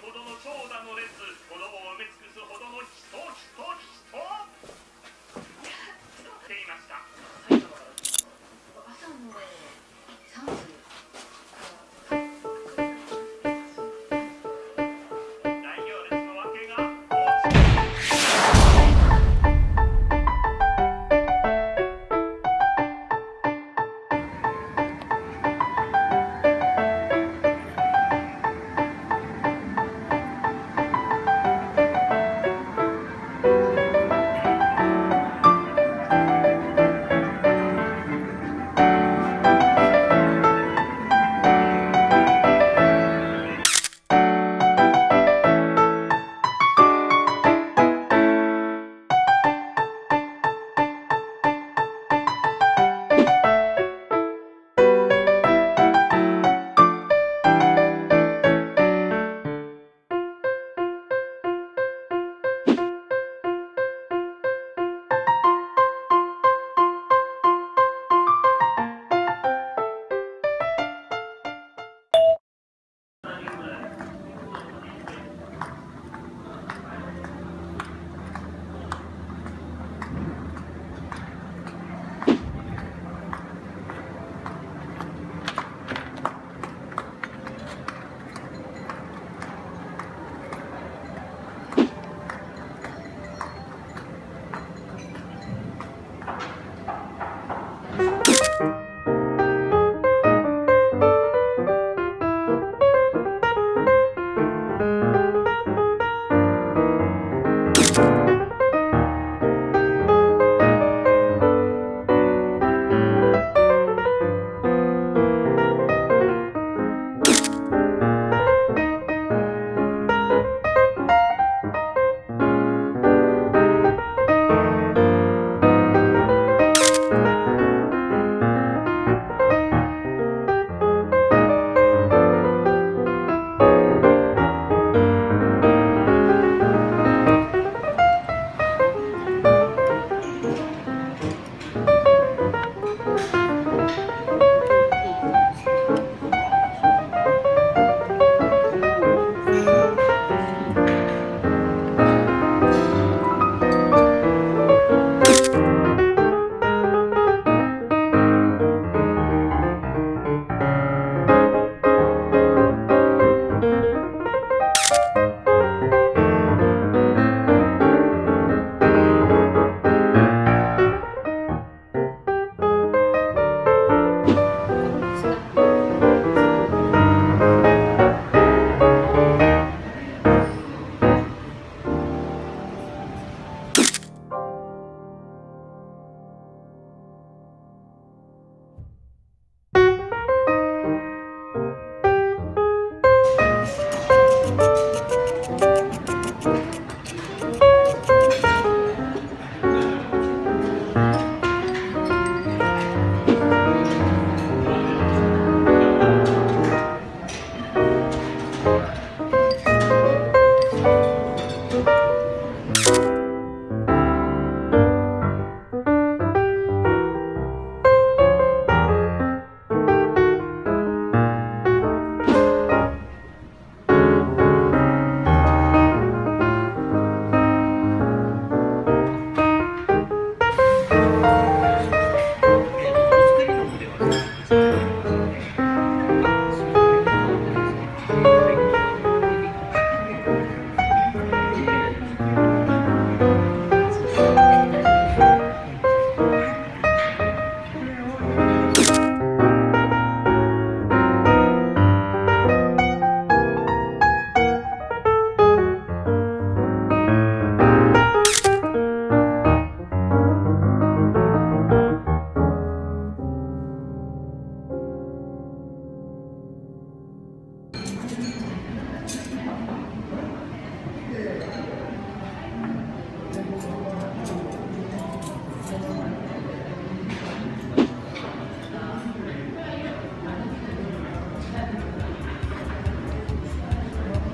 ほどの長蛇の列子供を埋め尽く